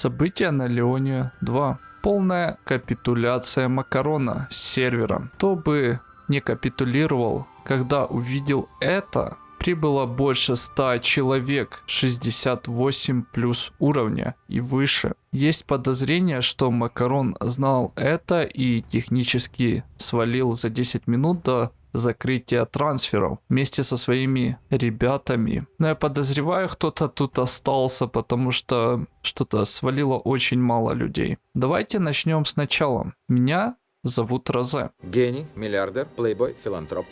События на Леоне 2. Полная капитуляция Макарона с сервера. Кто бы не капитулировал, когда увидел это, прибыло больше 100 человек 68 плюс уровня и выше. Есть подозрение, что Макарон знал это и технически свалил за 10 минут до закрытия трансферов вместе со своими ребятами. Но я подозреваю, кто-то тут остался, потому что что-то свалило очень мало людей. Давайте начнем сначала. Меня зовут Розе. Гений, миллиардер, плейбой, филантроп.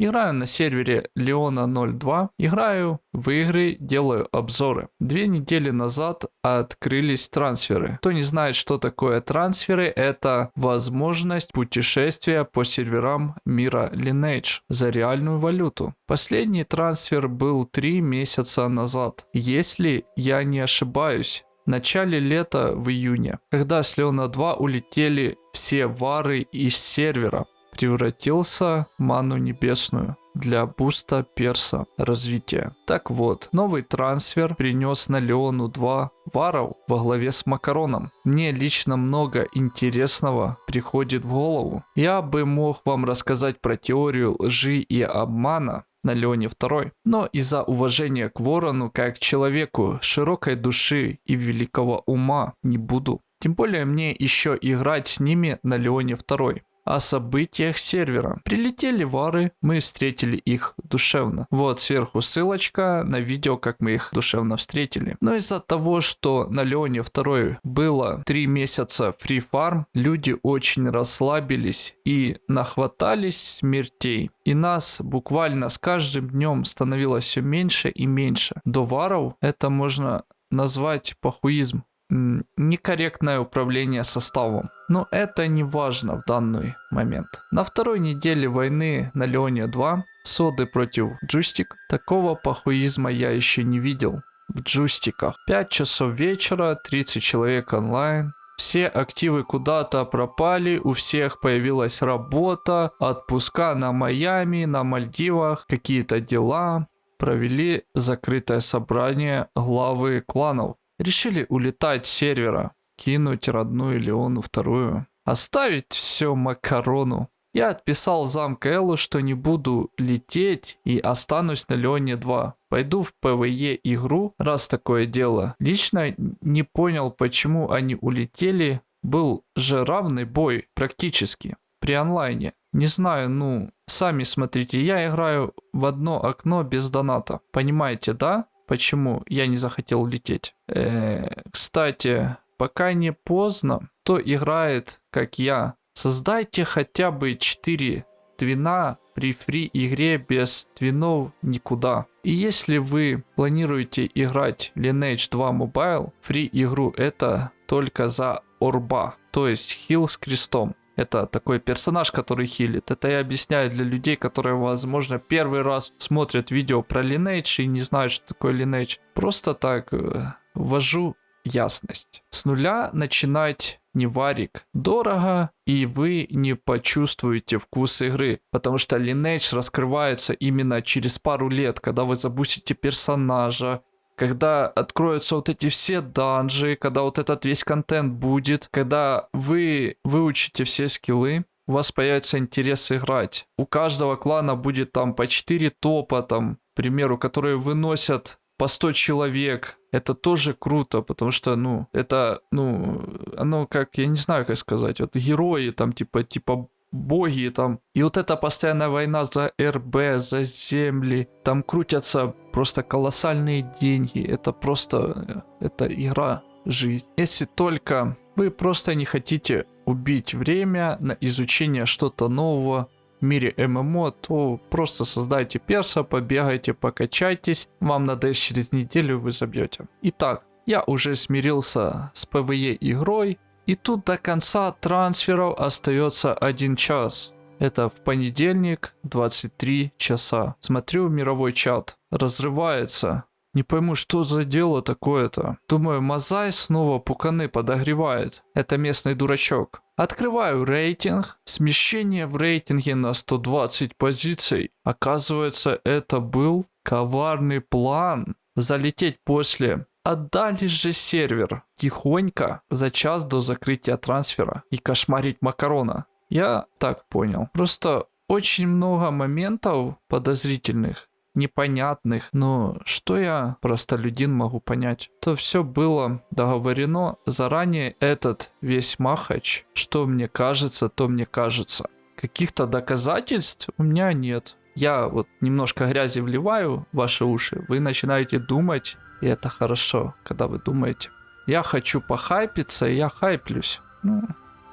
Играю на сервере Leona 02, играю в игры, делаю обзоры. Две недели назад открылись трансферы. Кто не знает, что такое трансферы, это возможность путешествия по серверам мира Lineage за реальную валюту. Последний трансфер был три месяца назад. Если я не ошибаюсь, в начале лета в июне, когда с Леона 2 улетели все вары из сервера превратился в ману небесную для буста перса развития. Так вот, новый трансфер принес на Леону 2 варов во главе с Макароном. Мне лично много интересного приходит в голову. Я бы мог вам рассказать про теорию лжи и обмана, на Леоне 2. Но из-за уважения к Ворону как к человеку широкой души и великого ума не буду. Тем более мне еще играть с ними на Леоне 2 о событиях сервера. Прилетели вары, мы встретили их душевно. Вот сверху ссылочка на видео, как мы их душевно встретили. Но из-за того, что на Леоне 2 было 3 месяца фри фарм, люди очень расслабились и нахватались смертей. И нас буквально с каждым днем становилось все меньше и меньше. До варов это можно назвать похуизм некорректное управление составом. Но это не важно в данный момент. На второй неделе войны на Леоне 2 соды против джустик. Такого похуизма я еще не видел в джустиках. 5 часов вечера, 30 человек онлайн. Все активы куда-то пропали, у всех появилась работа, отпуска на Майами, на Мальдивах, какие-то дела. Провели закрытое собрание главы кланов. Решили улетать с сервера, кинуть родную Леону вторую, оставить все Макарону. Я отписал зам КЛу, что не буду лететь и останусь на Леоне 2. Пойду в PvE игру, раз такое дело. Лично не понял, почему они улетели. Был же равный бой практически при онлайне. Не знаю, ну, сами смотрите, я играю в одно окно без доната. Понимаете, да? Почему я не захотел лететь. Э, кстати, пока не поздно, кто играет, как я, создайте хотя бы 4 твина при фри игре без твинов никуда. И если вы планируете играть Lineage 2 Mobile, фри игру это только за орба, то есть хил с крестом. Это такой персонаж, который хилит. Это я объясняю для людей, которые, возможно, первый раз смотрят видео про Lineage и не знают, что такое Lineage. Просто так э, ввожу ясность. С нуля начинать не варик дорого, и вы не почувствуете вкус игры, потому что Lineage раскрывается именно через пару лет, когда вы забусите персонажа, когда откроются вот эти все данжи, когда вот этот весь контент будет, когда вы выучите все скиллы, у вас появится интерес играть. У каждого клана будет там по 4 топа, там, к примеру, которые выносят по 100 человек. Это тоже круто, потому что, ну, это, ну, оно как, я не знаю, как сказать, вот герои там, типа, типа боги там. И вот эта постоянная война за РБ, за земли, там крутятся просто колоссальные деньги. Это просто, э, это игра, жизнь. Если только вы просто не хотите убить время на изучение что-то нового, в мире MMO, то просто создайте перса, побегайте, покачайтесь. Вам надо через неделю вы забьете. Итак, я уже смирился с PvE игрой, и тут до конца трансферов остается один час. Это в понедельник 23 часа. Смотрю мировой чат. Разрывается. Не пойму, что за дело такое-то. Думаю, Мазай снова пуканы подогревает. Это местный дурачок. Открываю рейтинг. Смещение в рейтинге на 120 позиций. Оказывается, это был коварный план. Залететь после отдали же сервер тихонько за час до закрытия трансфера и кошмарить Макарона. Я так понял. Просто очень много моментов подозрительных, непонятных, но что я простолюдин могу понять? То все было договорено заранее этот весь махач, что мне кажется, то мне кажется. Каких-то доказательств у меня нет. Я вот немножко грязи вливаю в ваши уши, вы начинаете думать, и это хорошо, когда вы думаете. Я хочу похайпиться, и я хайплюсь. Ну,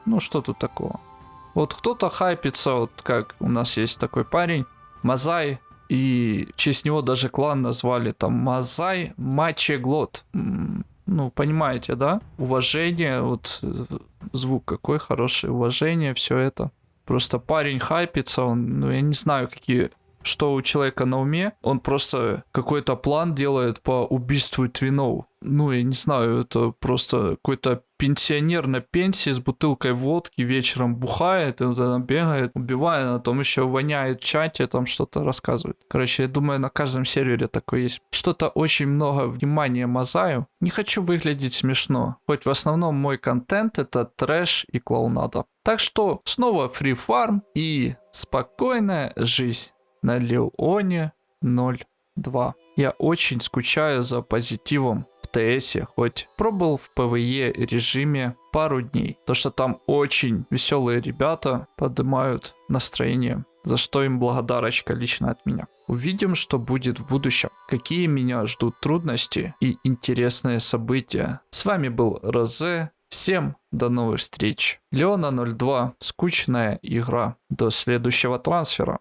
ну что тут такого? Вот кто-то хайпится, вот как у нас есть такой парень, Мазай, и в честь него даже клан назвали там Мазай Мачеглот. Ну, понимаете, да? Уважение, вот звук какой хороший, уважение, все это. Просто парень хайпится, он, ну, я не знаю, какие что у человека на уме, он просто какой-то план делает по убийству твинов. Ну, я не знаю, это просто какой-то пенсионер на пенсии с бутылкой водки вечером бухает, и вот она бегает, убивает, а потом еще воняет в чате, там что-то рассказывает. Короче, я думаю, на каждом сервере такое есть. Что-то очень много внимания мазаю. Не хочу выглядеть смешно, хоть в основном мой контент это трэш и клоунада. Так что снова free farm и спокойная жизнь на Леоне 02. Я очень скучаю за позитивом в ТСе, хоть пробовал в PvE режиме пару дней. То, что там очень веселые ребята поднимают настроение, за что им благодарочка лично от меня. Увидим, что будет в будущем, какие меня ждут трудности и интересные события. С вами был Розе, Всем до новых встреч. Леона 02. Скучная игра. До следующего трансфера.